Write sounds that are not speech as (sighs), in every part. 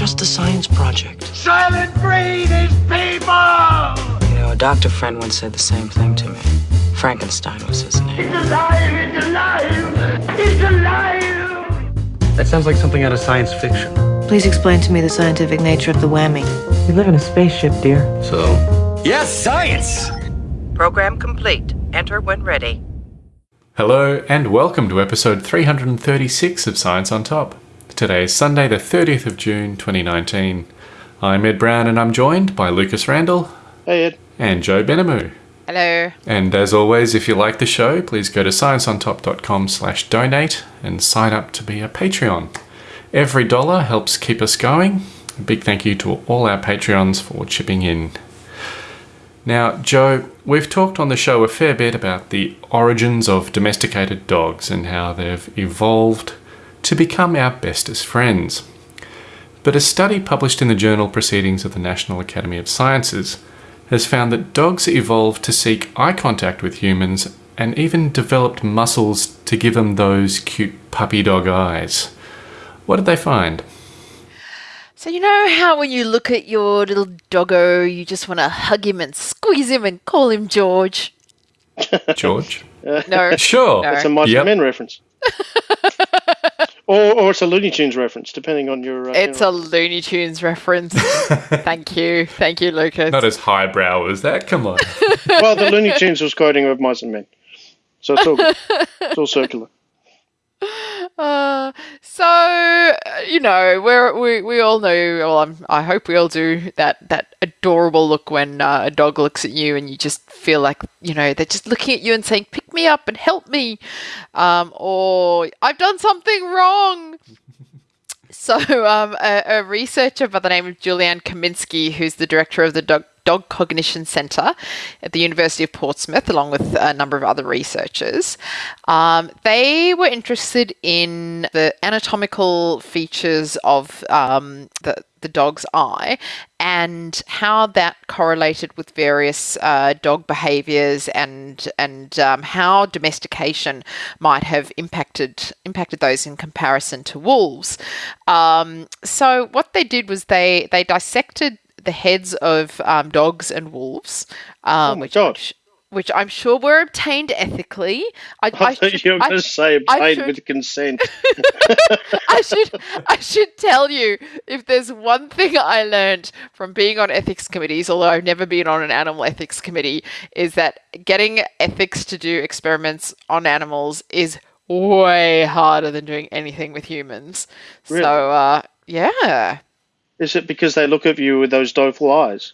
just a science project. Silent breed is people! You know, a doctor friend once said the same thing to me. Frankenstein was his name. It's alive! It's alive! It's alive! That sounds like something out of science fiction. Please explain to me the scientific nature of the whammy. We live in a spaceship, dear. So, Yes, science! Program complete. Enter when ready. Hello, and welcome to episode 336 of Science on Top. Today is Sunday, the 30th of June 2019. I'm Ed Brown, and I'm joined by Lucas Randall Hey Ed. and Joe Benamu. Hello. And as always, if you like the show, please go to scienceontop.com slash donate and sign up to be a Patreon. Every dollar helps keep us going. A big thank you to all our Patreons for chipping in. Now, Joe, we've talked on the show a fair bit about the origins of domesticated dogs and how they've evolved to become our bestest friends. But a study published in the journal Proceedings of the National Academy of Sciences has found that dogs evolved to seek eye contact with humans and even developed muscles to give them those cute puppy dog eyes. What did they find? So you know how when you look at your little doggo, you just want to hug him and squeeze him and call him George? George? (laughs) No. Sure. No. It's a Mice Yep. Men reference. (laughs) or, or it's a Looney Tunes reference, depending on your. Uh, It's you a know. Looney Tunes reference. (laughs) Thank you. Thank you, Lucas. Not as highbrow as that, come on. (laughs) well, the Looney Tunes was quoting of Mice and Men, so it's all good. it's all circular. (laughs) Uh, so uh, you know, we're, we we all know. Well, I'm, I hope we all do that that adorable look when uh, a dog looks at you and you just feel like you know they're just looking at you and saying, "Pick me up and help me," um, or "I've done something wrong." (laughs) So, um, a, a researcher by the name of Juliane Kaminski, who's the director of the Dog, Dog Cognition Centre at the University of Portsmouth, along with a number of other researchers, um, they were interested in the anatomical features of um, the, the dog's eye and how that correlated with various uh, dog behaviors and and um, how domestication might have impacted impacted those in comparison to wolves. Um, so what they did was they they dissected the heads of um, dogs and wolves, um, Oh which I'm God. which I'm sure were obtained ethically. I, (laughs) I, thought should- you were going to say obtained should- with consent. (laughs) I should I should tell you if there's one thing I learned from being on ethics committees, although I've never been on an animal ethics committee, is that getting ethics to do experiments on animals is way harder than doing anything with humans. Really? So uh, yeah. Is it because they look at you with those doleful eyes?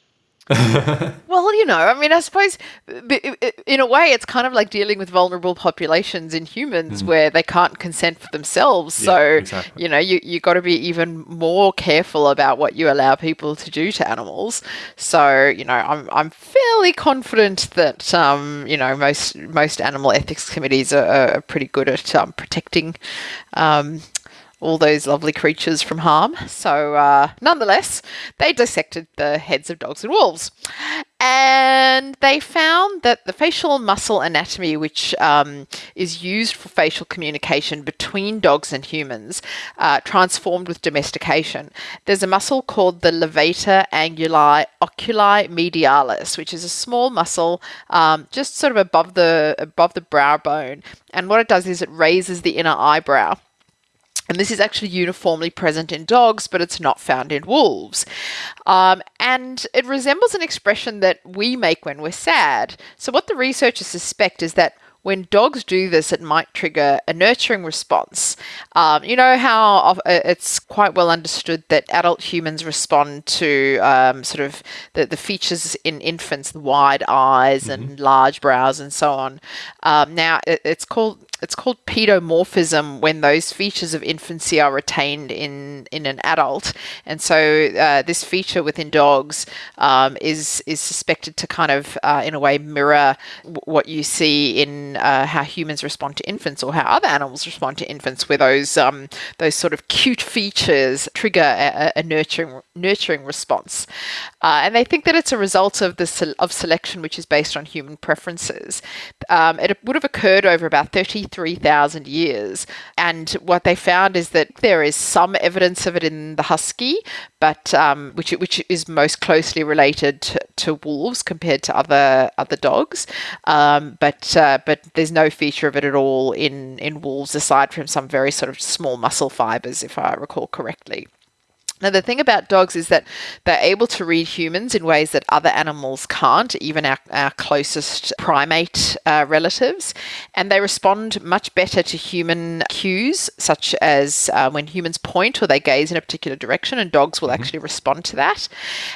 (laughs) Well, you know, I mean, I suppose in a way it's kind of like dealing with vulnerable populations in humans where they can't consent for themselves. Yeah, so, exactly. you know, you you got to be even more careful about what you allow people to do to animals. So, you know, I'm I'm fairly confident that um, you know, most most animal ethics committees are, are pretty good at um, protecting um, all those lovely creatures from harm. So, uh, nonetheless, they dissected the heads of dogs and wolves. And they found that the facial muscle anatomy, which um, is used for facial communication between dogs and humans, uh, transformed with domestication. There's a muscle called the levator anguli oculi medialis, which is a small muscle um, just sort of above the above the brow bone. And what it does is it raises the inner eyebrow. And this is actually uniformly present in dogs, but it's not found in wolves. Um, and it resembles an expression that we make when we're sad. So, what the researchers suspect is that when dogs do this, it might trigger a nurturing response. Um, you know how uh, it's quite well understood that adult humans respond to um, sort of the, the features in infants, the wide eyes and large brows and so on. Um, now, it, it's called it's called pedomorphism when those features of infancy are retained in in an adult, and so uh, this feature within dogs um, is is suspected to kind of uh, in a way mirror what you see in uh, how humans respond to infants or how other animals respond to infants, where those um, those sort of cute features trigger a, a nurturing nurturing response, uh, and they think that it's a result of the of selection which is based on human preferences. Um, it would have occurred over about thirty 83,000 years. And what they found is that there is some evidence of it in the husky, but um, which which is most closely related to, to wolves compared to other other dogs. Um, but uh, but there's no feature of it at all in in wolves aside from some very sort of small muscle fibers, if I recall correctly. Now, the thing about dogs is that they're able to read humans in ways that other animals can't, even our, our closest primate uh, relatives. And they respond much better to human cues, such as uh, when humans point or they gaze in a particular direction, and dogs will actually respond to that.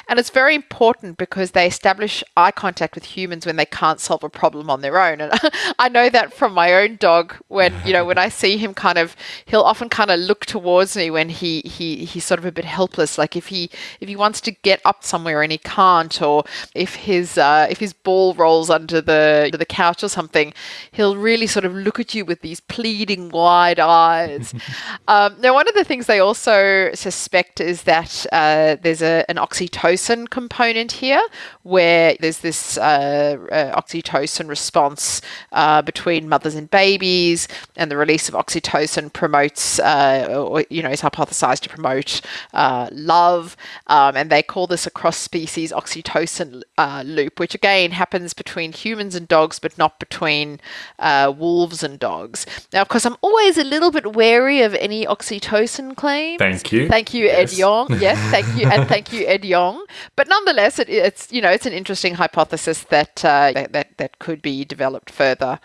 And it's very important because they establish eye contact with humans when they can't solve a problem on their own. And (laughs) I know that from my own dog when, you know, when I see him kind of, he'll often kind of look towards me when he, he, he's sort of a bit helpless like if he if he wants to get up somewhere and he can't or if his uh, if his ball rolls under the under the couch or something he'll really sort of look at you with these pleading wide eyes. (laughs) Um, now one of the things they also suspect is that uh, there's a, an oxytocin component here where there's this uh, uh, oxytocin response uh, between mothers and babies and the release of oxytocin promotes uh, or you know is hypothesized to promote uh, love, um, and they call this a cross species oxytocin uh, loop, which again happens between humans and dogs, but not between uh, wolves and dogs. Now, of course, I'm always a little bit wary of any oxytocin claims. Thank you. Thank you, Yes. Ed Yong. (laughs) Yes, thank you, and thank you, Ed Yong. But nonetheless, it, it's you know it's an interesting hypothesis that uh, that, that that could be developed further,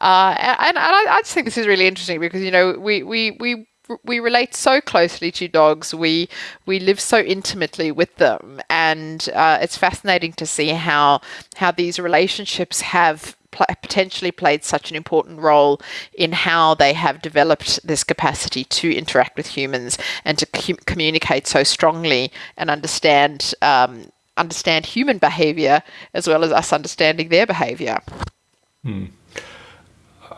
uh, and, and I, I just think this is really interesting because you know we we we we relate so closely to dogs. We we live so intimately with them, and uh, it's fascinating to see how how these relationships have pl- potentially played such an important role in how they have developed this capacity to interact with humans and to cu- communicate so strongly and understand. Um, understand human behavior as well as us understanding their behavior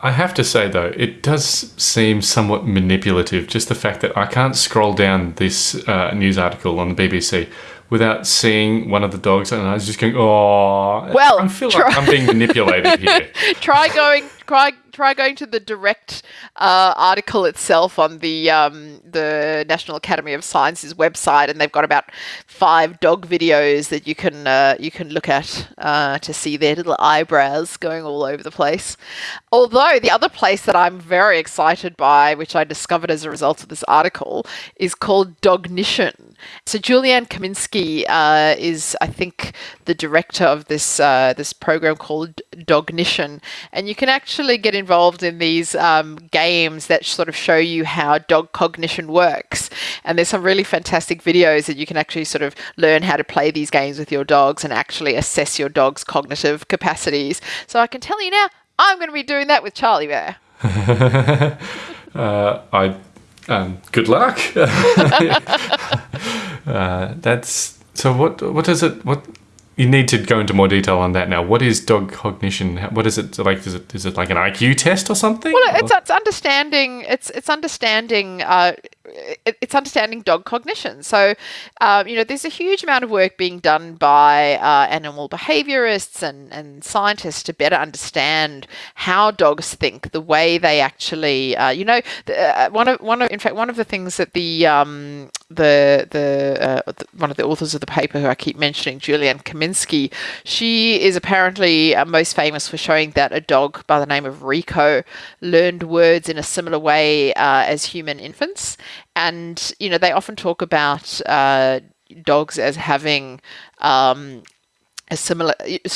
I have to say though, it does seem somewhat manipulative. Just the fact that I can't scroll down this uh, news article on the BBC without seeing one of the dogs, and I was just going, "Oh, Well, I feel like I'm being manipulated here." (laughs) try going try try going to the direct uh, article itself on the um, the National Academy of Sciences website, and they've got about five dog videos that you can uh, you can look at uh, to see their little eyebrows going all over the place. Although the other place that I'm very excited by, which I discovered as a result of this article, is called Dognition. So Juliane Kaminski uh, is, I think, the director of this uh, this program called Dognition, and you can actually get involved in these um, games that sort of show you how dog cognition works. And there's some really fantastic videos that you can actually sort of learn how to play these games with your dogs and actually assess your dog's cognitive capacities. So I can tell you now, I'm going to be doing that with Charlie Bear. (laughs) uh, I um, good luck. (laughs) (laughs) uh, that's so. What what is it? What you need to go into more detail on that now. What is dog cognition? What is it like? Is it is it like an IQ test or something? Well, it's, it's understanding. It's it's understanding. Uh, it's understanding dog cognition. So, um, you know, there's a huge amount of work being done by uh, animal behaviorists and, and scientists to better understand how dogs think, the way they actually, uh, you know, uh, one of one of in fact one of the things that the um, the the, uh, the one of the authors of the paper who I keep mentioning, Juliane Kaminski, she is apparently uh, most famous for showing that a dog by the name of Rico learned words in a similar way uh, as human infants, and you know they often talk about uh, dogs as having um, a similar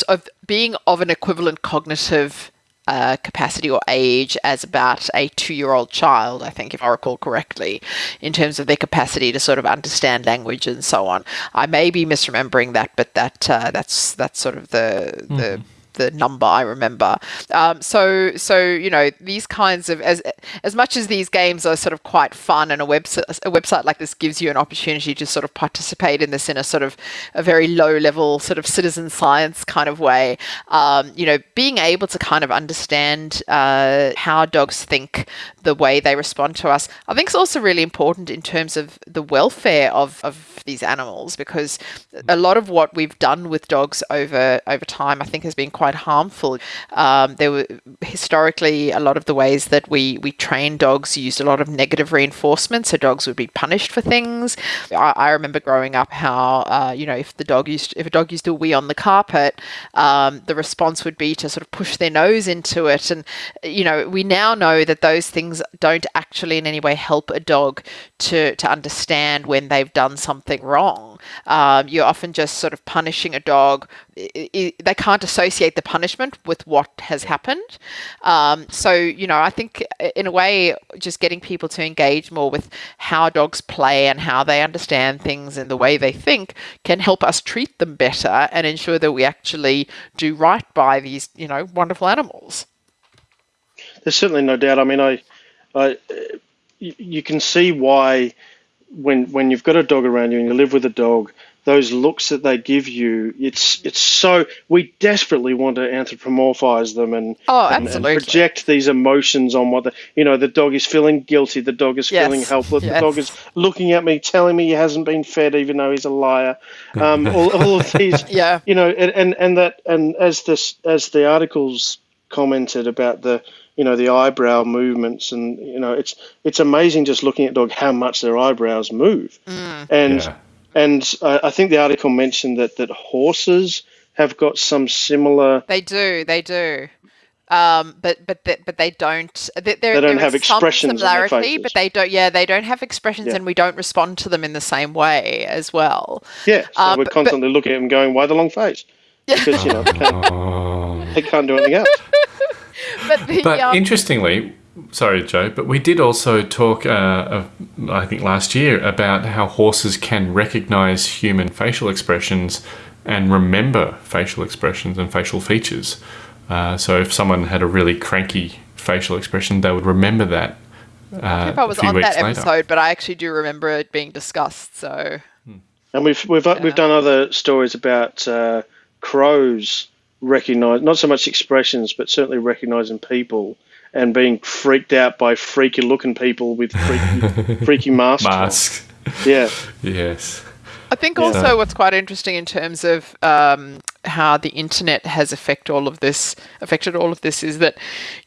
of being of an equivalent cognitive uh, capacity or age as about a two-year-old child, I think, if I recall correctly, in terms of their capacity to sort of understand language and so on. I may be misremembering that, but that uh, that's that's sort of the the the number I remember. Um, so so you know these kinds of as as much as these games are sort of quite fun and a website a website like this gives you an opportunity to sort of participate in this in a sort of a very low level sort of citizen science kind of way. Um, you know, being able to kind of understand uh, how dogs think, the way they respond to us, I think is also really important in terms of the welfare of of these animals because a lot of what we've done with dogs over over time, I think, has been quite quite harmful. Um, there were historically a lot of the ways that we we train dogs used a lot of negative reinforcement, so dogs would be punished for things. I, I remember growing up how uh, you know if the dog used if a dog used to wee on the carpet, um, the response would be to sort of push their nose into it, and you know we now know that those things don't actually in any way help a dog to to understand when they've done something wrong. Um, you're often just sort of punishing a dog. I- I- they can't associate the punishment with what has happened. Um, so, you know, I think uh, in a way, just getting people to engage more with how dogs play and how they understand things and the way they think can help us treat them better and ensure that we actually do right by these, you know, wonderful animals. There's certainly no doubt. I mean, I, I, uh, you can see why when when you've got a dog around you and you live with a dog, those looks that they give you, it's it's so we desperately want to anthropomorphize them and, Oh, and, and project these emotions on what the you know the dog is feeling guilty, the dog is Yes, feeling helpless, yes. the dog is looking at me, telling me he hasn't been fed, even though he's a liar. Um, (laughs) all, all of these, (laughs) Yeah. you know, and, and and that and as this as the articles commented about the you know the eyebrow movements and you know it's it's amazing just looking at dog how much their eyebrows move and Yeah. and I I think the article mentioned that that horses have got some similar They do, they do. Um, but but they, but they don't. They, They don't have expressions on their similarity, faces. but they don't. Yeah, they don't have expressions, Yeah. and we don't respond to them in the same way as well. yeah so Uh, we're but- constantly looking at them going why the long face because you know they can't, (laughs) they can't do anything else (laughs) But the But um, interestingly, sorry, Joe, but we did also talk, uh, uh, I think last year, about how horses can recognize human facial expressions and remember facial expressions and facial features. Uh, so if someone had a really cranky facial expression, they would remember that. Uh, if I was a few on weeks that later. episode, but I actually do remember it being discussed. So and we've we've we've done other stories about uh, crows recognize not so much expressions but certainly recognizing people and being freaked out by freaky looking people with freaky (laughs) freaky masks on. Masks. yeah Yes. I think also what's quite interesting in terms of um, how the internet has affect all of this affected all of this is that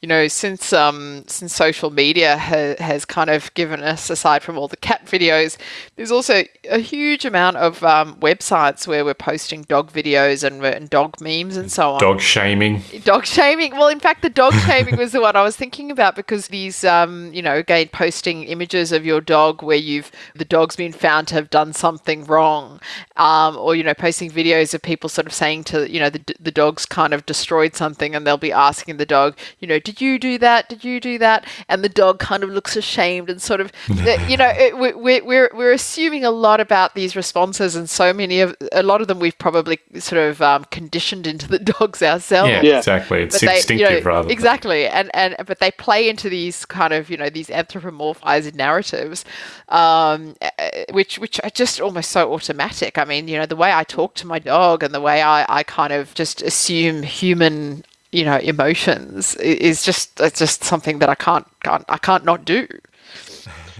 you know since um, since social media ha- has kind of given us aside from all the cat videos there's also a huge amount of um, websites where we're posting dog videos and, and dog memes and so on Dog shaming. dog shaming. Well, in fact, the dog shaming was the one I was thinking about because these, um, you know, again, posting images of your dog where you've the dog's been found to have done something wrong, um, or you know, posting videos of people sort of saying to you know the the dog's kind of destroyed something, and they'll be asking the dog, you know, did you do that? Did you do that? And the dog kind of looks ashamed and sort of, (laughs) you know, it, we, we- we're we're assuming a lot about these responses, and so many of a lot of them we've probably sort of um, conditioned into the (laughs) dogs ourselves Yeah, Yeah. exactly. It's but they- you instinctive know, rather. than- exactly and and but they play into these kind of you know these anthropomorphized narratives um uh, which which are just almost so automatic i mean you know the way i talk to my dog and the way i i kind of just assume human you know emotions is just it's just something that i can't can't i can't not do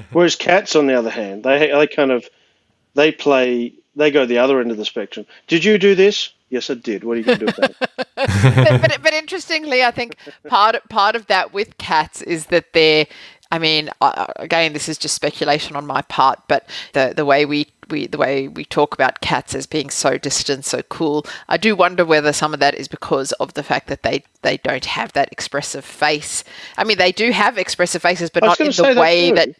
(laughs) Whereas cats, on the other hand, they they kind of they play they go the other end of the spectrum. Did you do this? Yes, I did. What are you going to do with (laughs) that? but, but but interestingly, I think part part of that with cats is that they're. I mean, again, this is just speculation on my part, but the the way we, we the way we talk about cats as being so distant, so cool, I do wonder whether some of that is because of the fact that they they don't have that expressive face. I mean, they do have expressive faces, but not in the way that.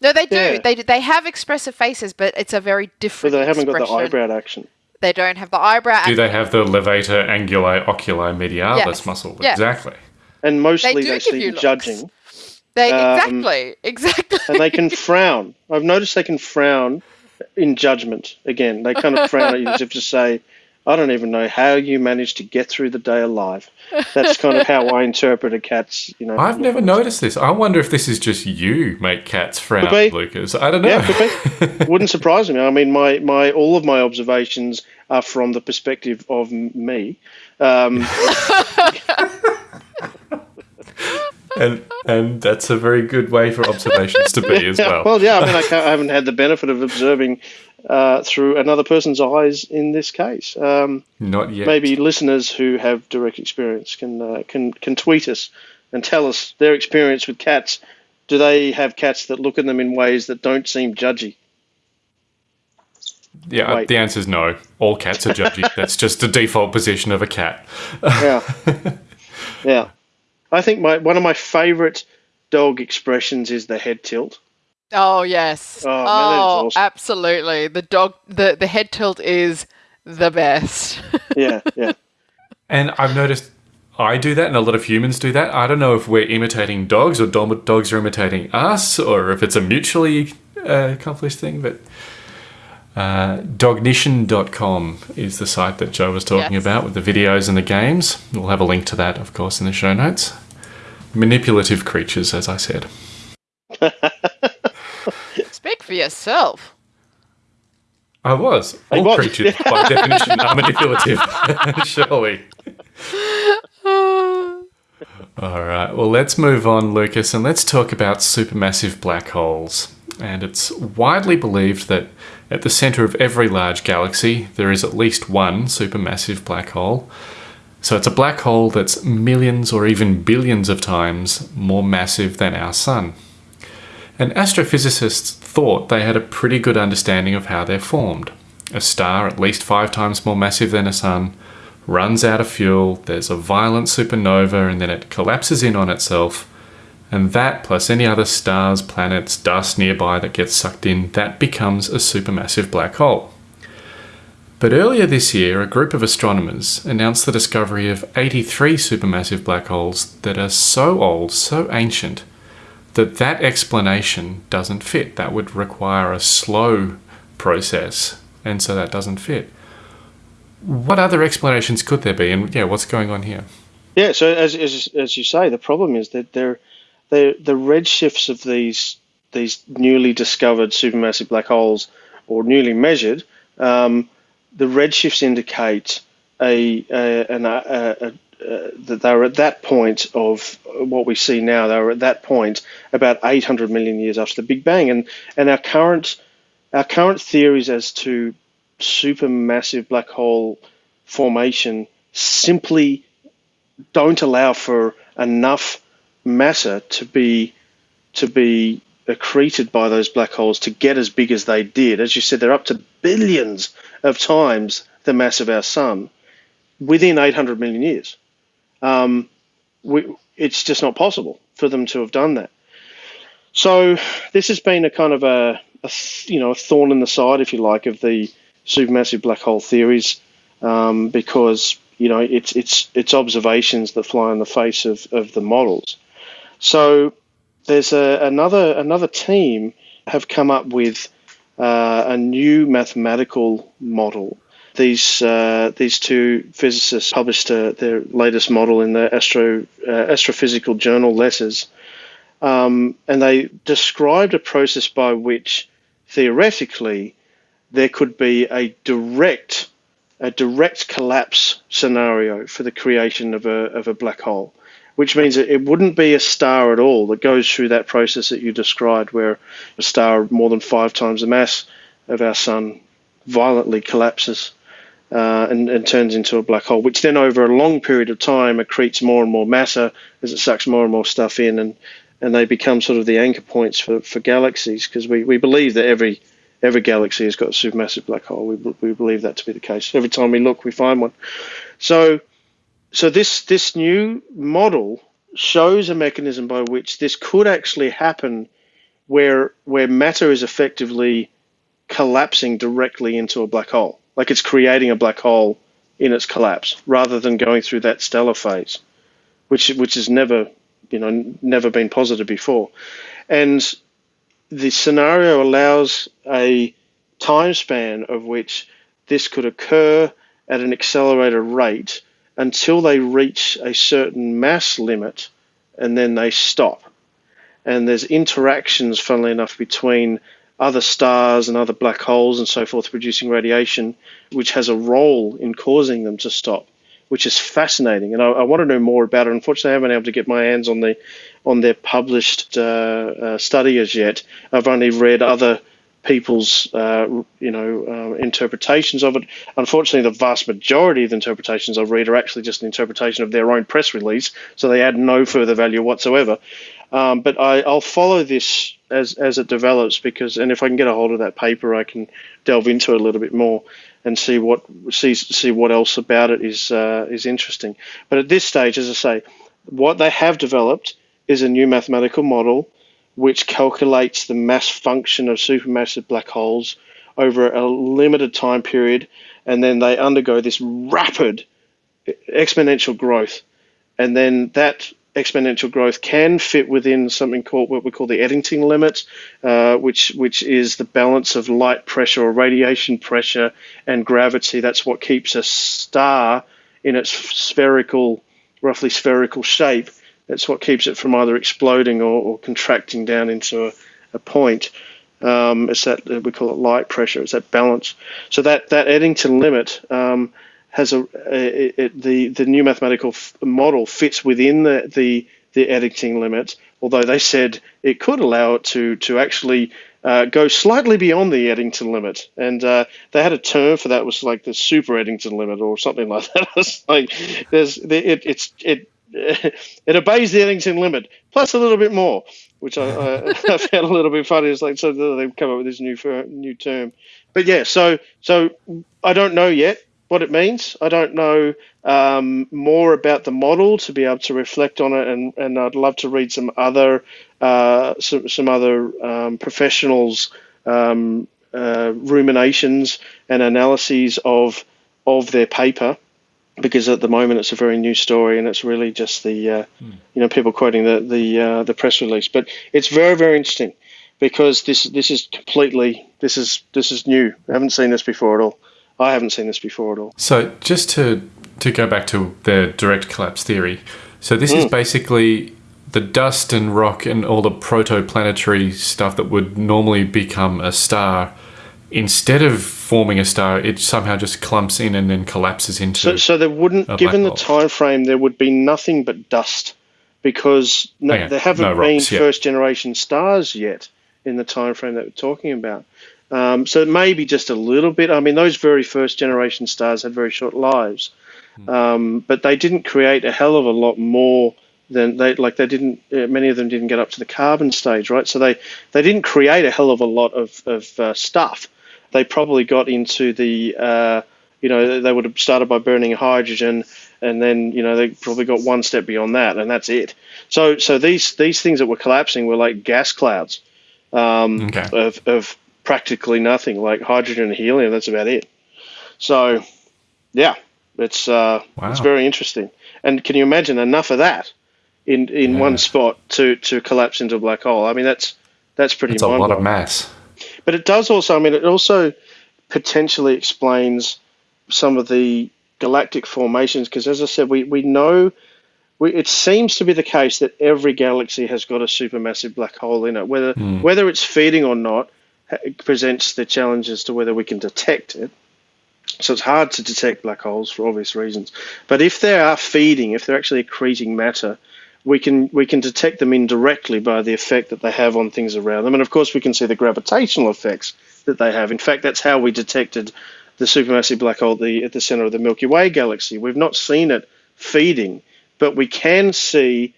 No, they do. Yeah. They they have expressive faces, but it's a very But different. they haven't got the eyebrow action. They don't have the eyebrow. Do they have the levator anguli oculi medialis Yes. muscle? Yeah. Exactly. And mostly They they, do give see you you looks. judging, They um, exactly (laughs) exactly. and they can frown. I've noticed they can frown in judgment. Again, they kind of frown at you as if to say, "I don't even know how you managed to get through the day alive." That's kind of how I interpret a cat's. You know, I've never noticed this. I wonder if this is just you make cats frown, Lucas. I don't know. Yeah, could be. (laughs) Wouldn't surprise me. I mean, my, my all of my observations are from the perspective of m- me. Um, (laughs) and and that's a very good way for observations to be (laughs) as well. well, yeah. I mean, I, can't, I haven't had the benefit of observing uh, through another person's eyes in this case. Um, Not yet. maybe listeners who have direct experience can uh, can can tweet us and tell us their experience with cats. Do they have cats that look at them in ways that don't seem judgy? Yeah, Wait. the answer is no. All cats are judgy. (laughs) That's just the default position of a cat. Yeah, (laughs) yeah. I think my one of my favourite dog expressions is the head tilt. Oh yes. Oh, man, oh, awesome. absolutely. The dog the the head tilt is the best. (laughs) Yeah, yeah. And I've noticed I do that, and a lot of humans do that. I don't know if we're imitating dogs or dom- dogs are imitating us, or if it's a mutually uh, accomplished thing. But uh, dognition.com is the site that Joe was talking Yes. about with the videos and the games. We'll have a link to that, of course, in the show notes. Manipulative creatures, as I said. (laughs) Speak for yourself. I was. I All was. creatures, by (laughs) definition, are manipulative. (laughs) Surely. All right. Well, let's move on, Lucas, and let's talk about supermassive black holes. And it's widely believed that at the center of every large galaxy, there is at least one supermassive black hole. So it's a black hole that's millions or even billions of times more massive than our sun. And astrophysicists thought they had a pretty good understanding of how they're formed. A star at least five times more massive than a sun runs out of fuel, there's a violent supernova, and then it collapses in on itself. And that, plus any other stars, planets, dust nearby that gets sucked in, that becomes a supermassive black hole. But earlier this year, a group of astronomers announced the discovery of 83 supermassive black holes that are so old, so ancient, that that explanation doesn't fit. That would require a slow process, and so that doesn't fit. What other explanations could there be, and yeah, what's going on here? Yeah, so as, as as you say, the problem is that they're, they're the redshifts of these these newly discovered supermassive black holes or newly measured, um, the redshifts indicate a, a, a, a, that they're at that point of what we see now. They were at that point about 800 million years after the Big Bang, and and our current our current theories as to supermassive black hole formation simply don't allow for enough matter to be to be accreted by those black holes to get as big as they did. As you said, they're up to billions of times the mass of our sun within 800 million years. Um, we, it's just not possible for them to have done that. So this has been a kind of a, a you know a thorn in the side, if you like, of the supermassive black hole theories, um, because you know it's it's it's observations that fly in the face of, of the models. So there's a, another another team have come up with uh, a new mathematical model. These uh, these two physicists published uh, their latest model in the astro uh, astrophysical journal Letters, um, and they described a process by which theoretically there could be a direct a direct collapse scenario for the creation of a of a black hole, which means it wouldn't be a star at all that goes through that process that you described, where a star more than five times the mass of our sun violently collapses uh, and, and turns into a black hole, which then over a long period of time accretes more and more matter as it sucks more and more stuff in, and and they become sort of the anchor points for, for galaxies because we, we believe that every every galaxy has got a supermassive black hole. We, we believe that to be the case. Every time we look, we find one. So so this this new model shows a mechanism by which this could actually happen where where matter is effectively collapsing directly into a black hole. Like it's creating a black hole in its collapse rather than going through that stellar phase which which has never you know never been posited before. And the scenario allows a time span of which this could occur at an accelerated rate until they reach a certain mass limit and then they stop. And there's interactions, funnily enough, between other stars and other black holes and so forth producing radiation, which has a role in causing them to stop, which is fascinating. And I, I want to know more about it. Unfortunately, I haven't been able to get my hands on the on their published uh, uh, study as yet. I've only read other people's uh, you know uh, interpretations of it. Unfortunately, the vast majority of the interpretations I read are actually just an interpretation of their own press release, so they add no further value whatsoever. Um, but I, I'll follow this as as it develops because, and if I can get a hold of that paper, I can delve into it a little bit more and see what see see what else about it is uh, is interesting. But at this stage, as I say, what they have developed is a new mathematical model which calculates the mass function of supermassive black holes over a limited time period, and then they undergo this rapid exponential growth, and then that exponential growth can fit within something called what we call the Eddington limit, uh, which which is the balance of light pressure or radiation pressure and gravity. That's what keeps a star in its spherical, roughly spherical shape that's what keeps it from either exploding or, or contracting down into a, a point. Um, it's that we call it light pressure. It's that balance. So that that Eddington limit um, has a, a, a, the the new mathematical f- model fits within the, the the Eddington limit. Although they said it could allow it to to actually uh, go slightly beyond the Eddington limit, and uh, they had a term for that. Was like the super Eddington limit or something like (laughs) that. it's like there's it, it's it (laughs) it obeys the Eddington limit plus a little bit more, which I, I, (laughs) (laughs) I found a little bit funny. It's like so they've come up with this new new term, but yeah. So so I don't know yet what it means. I don't know um, more about the model to be able to reflect on it, and, and I'd love to read some other uh, some some other um, professionals' um, uh, ruminations and analyses of of their paper because at the moment it's a very new story and it's really just the uh, mm. you know people quoting the the uh, the press release. But it's very very interesting because this this is completely this is this is new. I haven't seen this before at all. I haven't seen this before at all. So just to to go back to the direct collapse theory. So this mm. is hmm. basically the dust and rock and all the protoplanetary stuff that would normally become a star instead of forming a star, it somehow just clumps in and then collapses into. So, so there wouldn't, given the time frame, there would be nothing but dust because no, okay. there haven't no been first generation stars yet in the time frame that we're talking about. Um, so maybe just a little bit. I mean, those very first generation stars had very short lives, hmm. um, but they didn't create a hell of a lot more than they like. They didn't. Uh, many of them didn't get up to the carbon stage, right? So they they didn't create a hell of a lot of of uh, stuff they probably got into the, uh, you know, they would have started by burning hydrogen, and then you know they probably got one step beyond that, and that's it. So so these these things that were collapsing were like gas clouds um, okay. of of practically nothing, like hydrogen and helium. That's about it. So yeah, it's uh, wow. it's very interesting. And can you imagine enough of that in in yeah. one spot to to collapse into a black hole? I mean, that's that's pretty. It's a lot of mass. But it does also, I mean, it also potentially explains some of the galactic formations because, as I said, we, we know we, it seems to be the case that every galaxy has got a supermassive black hole in it. Whether mm. whether it's feeding or not it presents the challenge as to whether we can detect it. So it's hard to detect black holes for obvious reasons. But if they are feeding, if they're actually accreting matter, we can we can detect them indirectly by the effect that they have on things around them, and of course we can see the gravitational effects that they have. In fact, that's how we detected the supermassive black hole at the, at the center of the Milky Way galaxy. We've not seen it feeding, but we can see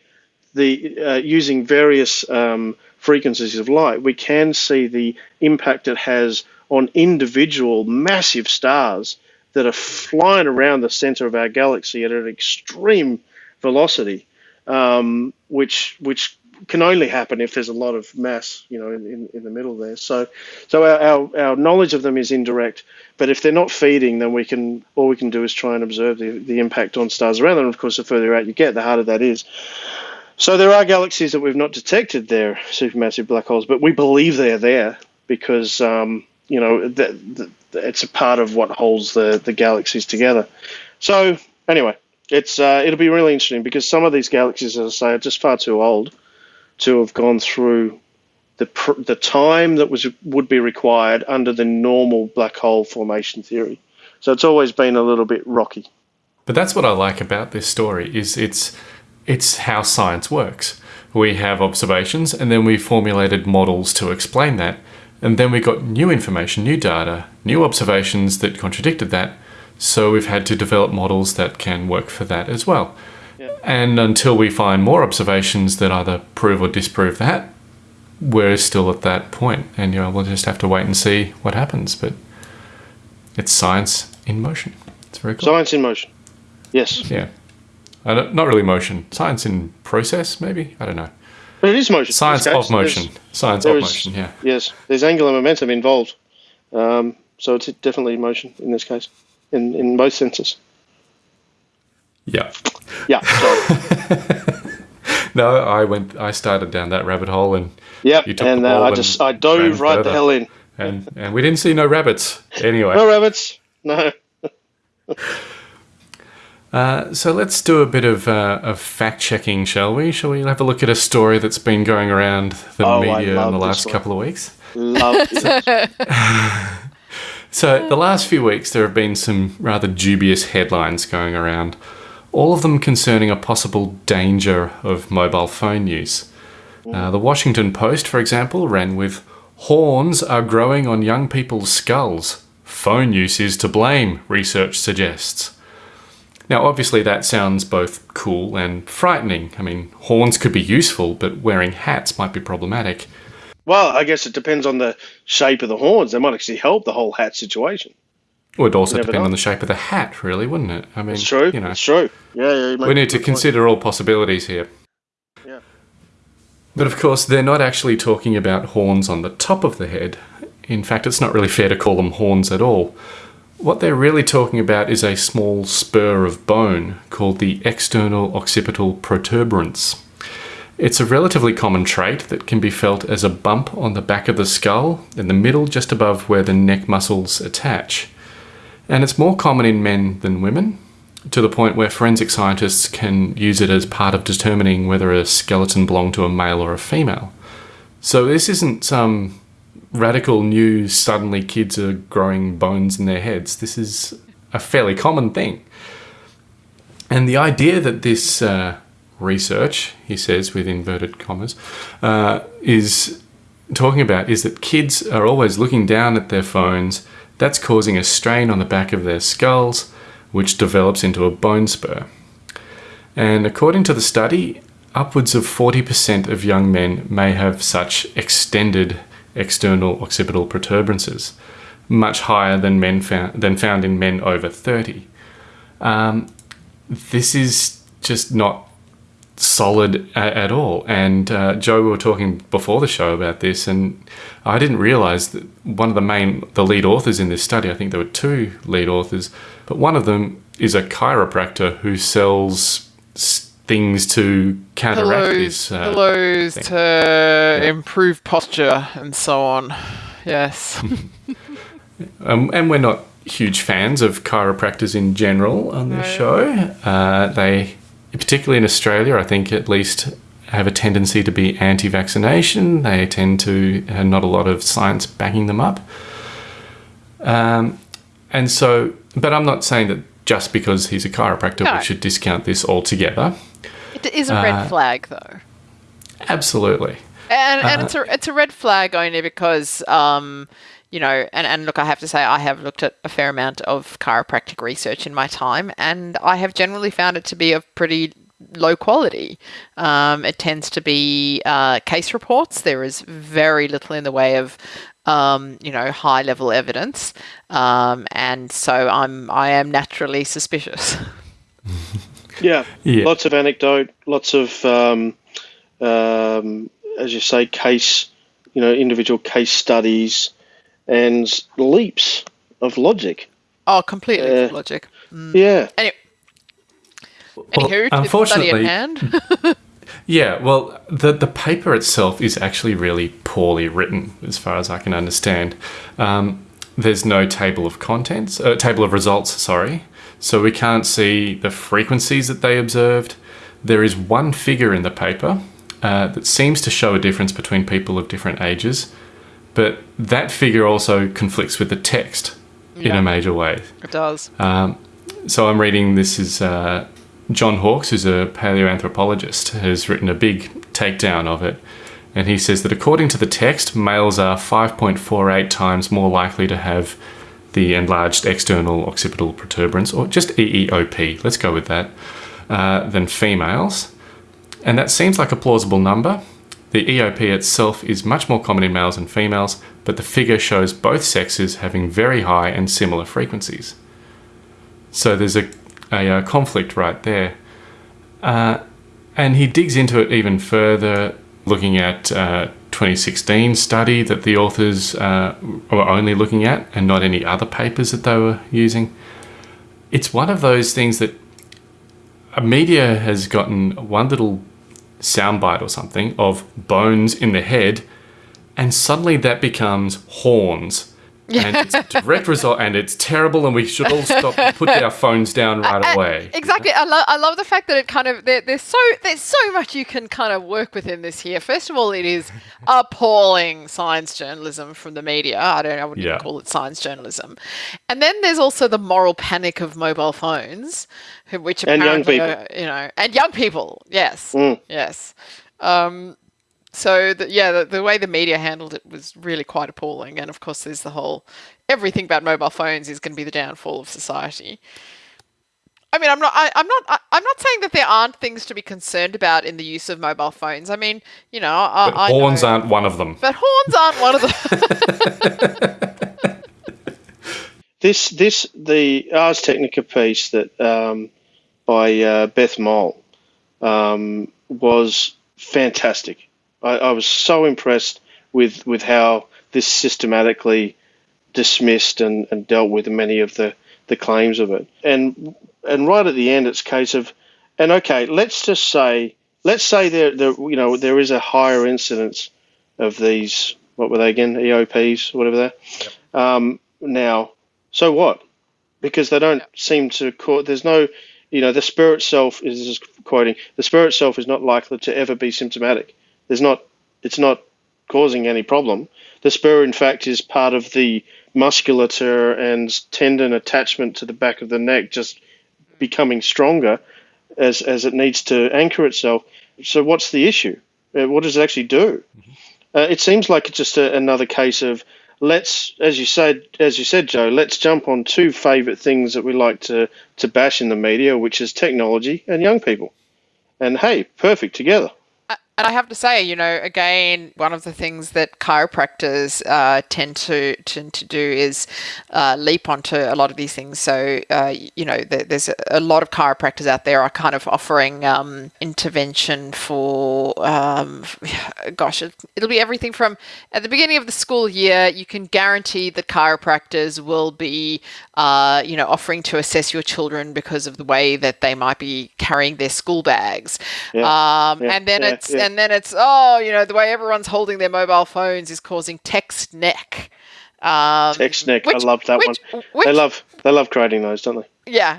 the uh, using various um, frequencies of light. We can see the impact it has on individual massive stars that are flying around the center of our galaxy at an extreme velocity um, which which can only happen if there's a lot of mass, you know, in, in, in the middle there. So, so our, our, our, knowledge of them is indirect. But if they're not feeding, then we can all we can do is try and observe the, the impact on stars around them. Of course, the further out you get, the harder that is. So there are galaxies that we've not detected there, supermassive black holes, but we believe they're there because um, you know that, it's a part of what holds the the galaxies together. So anyway, it's uh, it'll be really interesting because some of these galaxies, as I say, are just far too old to have gone through the pr- the time that was would be required under the normal black hole formation theory. So it's always been a little bit rocky. But that's what I like about this story is it's it's how science works. We have observations and then we formulated models to explain that. And then we got new information, new data, new observations that contradicted that. So we've had to develop models that can work for that as well. And until we find more observations that either prove or disprove that, we're still at that point. And you know, we'll just have to wait and see what happens. But it's science in motion. It's very cool. Science in motion. Yes, Yeah. No- not really motion. Science in process, maybe? I don't know. but it is motion. Science of motion. there's- Science of is- motion, yeah. Yes, there's angular momentum involved. Um, so it's definitely motion in this case, in, in both senses. Yeah. Yeah. (laughs) No, I went. I started down that rabbit hole, and took And uh, I just I dove right the hell in. and and we didn't see no rabbits anyway. No rabbits. No. (laughs) Uh, so let's do a bit of uh, of fact checking, shall we? Shall we have a look at a story that's been going around the Oh, media in the last couple of weeks? Love (laughs) it. So the last few weeks, there have been some rather dubious headlines going around, all of them concerning a possible danger of mobile phone use. Uh, the Washington Post, for example, ran with "Horns are growing on young people's skulls. Phone use is to blame," research suggests. Now, obviously, that sounds both cool and frightening. I mean, horns could be useful, but wearing hats might be problematic. Well, I guess it depends on the shape of the horns. They might actually help the whole hat situation. It would also depend know. on the shape of the hat, really, wouldn't it? I mean, It's true. You know, It's true. Yeah, yeah. you we need to good point. consider all possibilities here. Yeah. But of course, they're not actually talking about horns on the top of the head. In fact, it's not really fair to call them horns at all. What they're really talking about is a small spur of bone called the external occipital protuberance. It's a relatively common trait that can be felt as a bump on the back of the skull, in the middle just above where the neck muscles attach. And it's more common in men than women, to the point where forensic scientists can use it as part of determining whether a skeleton belonged to a male or a female. So this isn't some radical new suddenly kids are growing bones in their heads. This is a fairly common thing. And the idea that this uh, research, he says with inverted commas, uh, is talking about is that kids are always looking down at their phones. That's causing a strain on the back of their skulls, which develops into a bone spur. And according to the study, upwards of 40% of young men may have such extended external occipital protuberances, much higher than men found, than found in men over 30. Um, this is just not solid a- at all. And uh, Joe, we were talking before the show about this, and I didn't realize that one of the main, the lead authors in this study, I think there were two lead authors, but one of them is a chiropractor who sells things to counteract Pillows, this. Uh, pillows thing. to improve posture and so on. Yes. (laughs) Um, and we're not huge fans of chiropractors in general on this No. show. Uh, they, particularly in Australia, I think at least have a tendency to be anti-vaccination. They tend to have not a lot of science backing them up. Um, and so, but I'm not saying that just because he's a chiropractor No. we should discount this altogether. it is a Uh, red flag, though. Absolutely. And, and Uh, it's a it's a red flag only because um you know and, and look I have to say I have looked at a fair amount of chiropractic research in my time and I have generally found it to be of pretty low quality. Um, it tends to be uh, case reports. There is very little in the way of um, you know high level evidence, um, and so I'm I am naturally suspicious. (laughs) Yeah. Yeah. Lots of anecdote, lots of, um, um, as you say, case, you know, individual case studies and leaps of logic. oh, completely Uh, logic. Yeah. Anyway, Well, anywho, to study at unfortunately, hand. (laughs) Yeah, well, the the paper itself is actually really poorly written, as far as I can understand. Um, there's no table of contents, uh, table of results. Sorry, so we can't see the frequencies that they observed. There is one figure in the paper uh, that seems to show a difference between people of different ages, but that figure also conflicts with the text in a major way. it does. Um, so I'm reading this is uh, John Hawks, who's a paleoanthropologist, has written a big takedown of it, And he says that according to the text, males are 5.48 times more likely to have the enlarged external occipital protuberance, or just EEOP, let's go with that, uh, than females. And that seems like a plausible number. The EOP itself is much more common in males than females, but the figure shows both sexes having very high and similar frequencies. So there's a, a, a conflict right there. Uh, and he digs into it even further, looking at uh, 2016 study that the authors uh, were only looking at and not any other papers that they were using. It's one of those things that a media has gotten one little soundbite or something of bones in the head, and suddenly that becomes horns. And it's a (laughs) direct result, and it's terrible, and we should all stop, put our phones down right Uh, away. Exactly. I, lo- I love the fact that it kind of there, there's so there's so much you can kind of work within this here. First of all, it is appalling science journalism from the media. I don't I wouldn't Yeah. call it science journalism. And then there's also the moral panic of mobile phones, who- which And young apparently people. are, you know, and young people. Yes, Mm. yes. Um, so the, yeah, the, the way the media handled it was really quite appalling. And of course, there's the whole everything about mobile phones is going to be the downfall of society. I mean, I'm not. I, I'm not. I, I'm not saying that there aren't things to be concerned about in the use of mobile phones. I mean, you know, I, But I horns know- aren't one of them. But horns aren't one of them. (laughs) This this the Ars Technica piece that um, by uh, Beth Mole um, was fantastic. I, I was so impressed with with how this systematically dismissed and, and dealt with many of the, the claims of it. And and right at the end, it's a case of, and okay, let's just say let's say there there you know there is a higher incidence of these what were they again EOPs whatever they're um, now. So what? Because they don't seem to cause. There's no, you know, the spirit self is this is quoting the spirit self is not likely to ever be symptomatic. There's not. It's not causing any problem. The spur, in fact, is part of the musculature and tendon attachment to the back of the neck, just becoming stronger as as it needs to anchor itself. So, what's the issue? Uh, what does it actually do? Uh, it seems like it's just a, another case of let's, as you said, as you said, Joe, let's jump on two favourite things that we like to to bash in the media, which is technology and young people. And hey, perfect together. And I have to say, you know, again, one of the things that chiropractors uh, tend to tend to do is uh, leap onto a lot of these things. So, uh, you know, there, there's a, lot of chiropractors out there are kind of offering um, intervention for, um, (sighs) gosh, it, it'll be everything from at the beginning of the school year, you can guarantee that chiropractors will be, uh, you know, offering to assess your children because of the way that they might be carrying their school bags. Yeah, Um, yeah, and then yeah, it's. And then it's oh, you know, the way everyone's holding their mobile phones is causing text neck. Um, Text neck, which- I love that which- one. which- they love they love creating those, don't they? yeah,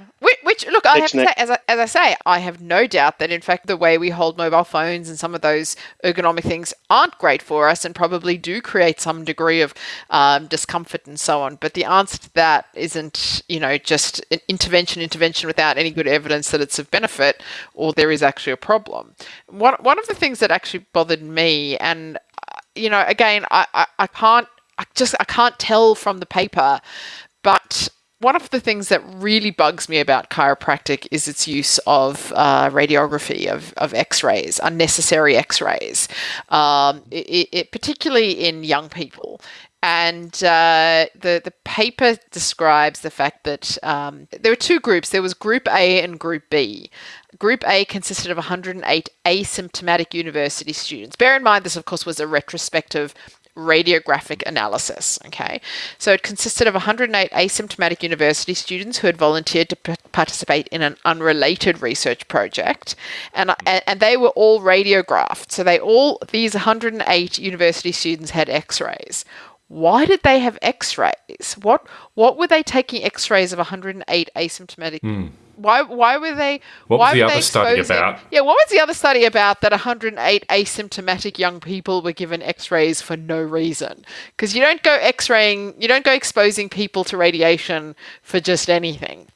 which, look, I have to say, as I, as I say, I have no doubt that in fact the way we hold mobile phones and some of those ergonomic things aren't great for us and probably do create some degree of um, discomfort and so on. But the answer to that isn't, you know, just an intervention, intervention without any good evidence that it's of benefit or there is actually a problem. One one of the things that actually bothered me, and uh, you know, again, I, I, I can't, I just, I can't tell from the paper, but one of the things that really bugs me about chiropractic is its use of uh, radiography of, of x-rays unnecessary x-rays um, it, it, particularly in young people and uh, the the paper describes the fact that um, there were two groups. There was Group A and Group B. Group A consisted of 108 asymptomatic university students. Bear in mind, this of course was a retrospective radiographic analysis. Okay, so it consisted of 108 asymptomatic university students who had volunteered to participate in an unrelated research project, and, uh, and and they were all radiographed. So they all these 108 university students had X-rays. Why did they have X-rays? What what were they taking X-rays of 108 asymptomatic? Hmm. Why why were they? What was the other study about? Yeah, what was the other study about that 108 asymptomatic young people were given X-rays for no reason? Because you don't go X-raying, you don't go exposing people to radiation for just anything.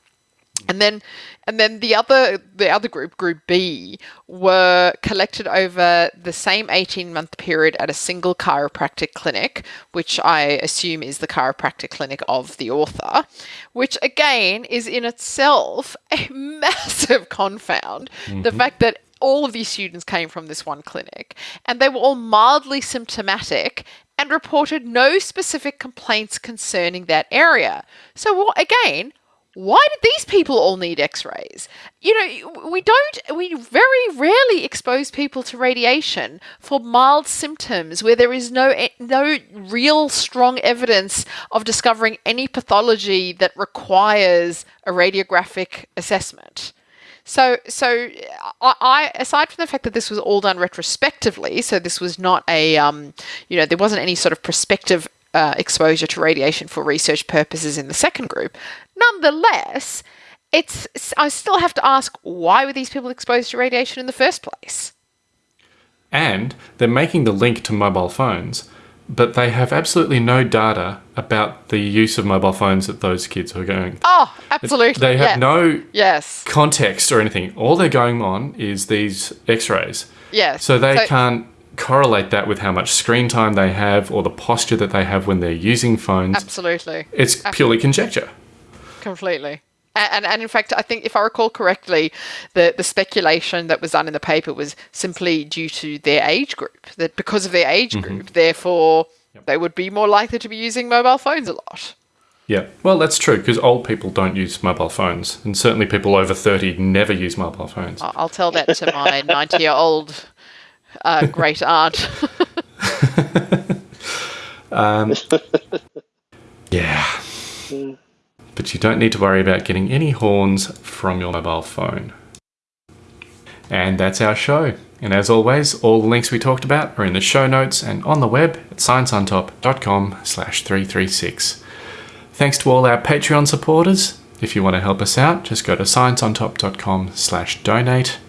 And then, and then the other the other group, Group B, were collected over the same eighteen month period at a single chiropractic clinic, which I assume is the chiropractic clinic of the author, which again is in itself a (laughs) massive confound. The mm-hmm. fact that all of these students came from this one clinic, and they were all mildly symptomatic and reported no specific complaints concerning that area. So, what, again, why did these people all need x-rays you know we don't we very rarely expose people to radiation for mild symptoms where there is no no real strong evidence of discovering any pathology that requires a radiographic assessment so, so I, I, aside from the fact that this was all done retrospectively, so this was not a, um, you know, there wasn't any sort of prospective uh, exposure to radiation for research purposes in the second group. Nonetheless, it's I still have to ask why were these people exposed to radiation in the first place? And they're making the link to mobile phones, but they have absolutely no data about the use of mobile phones that those kids are going. Oh, absolutely. They have yeah. no yes context or anything. All they're going on is these X-rays. yes. So they can't correlate that with how much screen time they have or the posture that they have when they're using phones. absolutely It's purely conjecture. Completely. And, and, and in fact, I think if I recall correctly, the, the speculation that was done in the paper was simply due to their age group. That because of their age mm-hmm. group, therefore, they would be more likely to be using mobile phones a lot. Yeah, well, that's true because old people don't use mobile phones, and certainly people over 30 never use mobile phones. I- I'll tell that to my (laughs) 90 year old uh, great aunt. (laughs) Um, (laughs) yeah. Mm. But you don't need to worry about getting any horns from your mobile phone. And that's our show. And as always, all the links we talked about are in the show notes and on the web at scienceontop.com slash 336. Thanks to all our Patreon supporters. If you want to help us out, just go to scienceontop.com slash donate.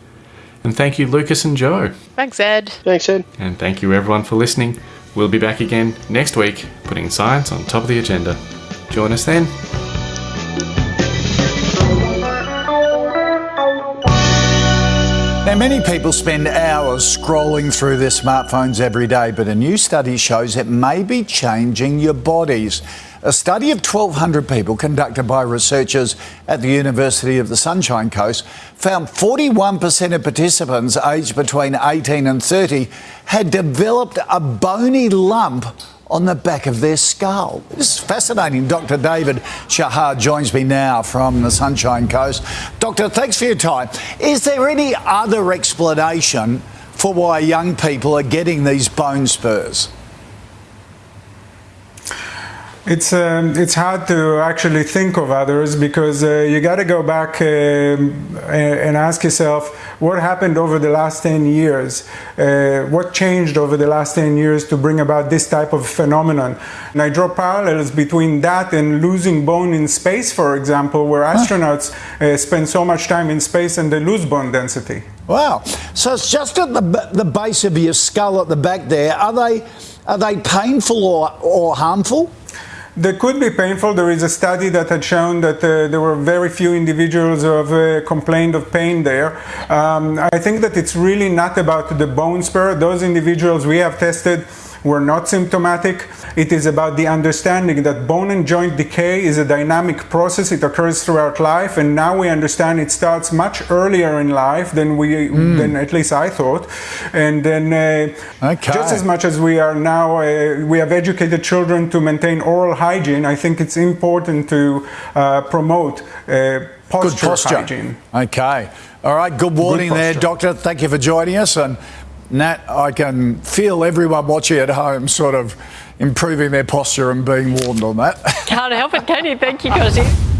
And thank you, Lucas and Joe. Thanks, Ed. Thanks, Ed. And thank you everyone for listening. We'll be back again next week, putting science on top of the agenda. Join us then. Now, many people spend hours scrolling through their smartphones every day, but a new study shows it may be changing your bodies. A study of 1,200 people conducted by researchers at the University of the Sunshine Coast found 41% of participants aged between 18 and 30 had developed a bony lump on the back of their skull. This is fascinating. Dr. David Shahar joins me now from the Sunshine Coast. Doctor, thanks for your time. Is there any other explanation for why young people are getting these bone spurs? It's um, it's hard to actually think of others because uh, you got to go back um, and ask yourself what happened over the last 10 years, uh, what changed over the last 10 years to bring about this type of phenomenon. And I draw parallels between that and losing bone in space, for example, where astronauts uh, spend so much time in space and they lose bone density. Wow. So it's just at the, the base of your skull at the back there. Are they, are they painful or, or harmful? They could be painful. There is a study that had shown that uh, there were very few individuals who have uh, complained of pain there. Um, I think that it's really not about the bone spur. Those individuals we have tested were not symptomatic. It is about the understanding that bone and joint decay is a dynamic process. It occurs throughout life, and now we understand it starts much earlier in life than we, than at least I thought. And then, uh, Okay. just as much as we are now, uh, we have educated children to maintain oral hygiene. I think it's important to uh, promote uh, posture, Good posture. hygiene. Okay. All right. Good warning there. Doctor. Thank you for joining us. And Nat, I can feel everyone watching at home sort of improving their posture and being warned on that. Can't help it, can you? Thank you, Goshi.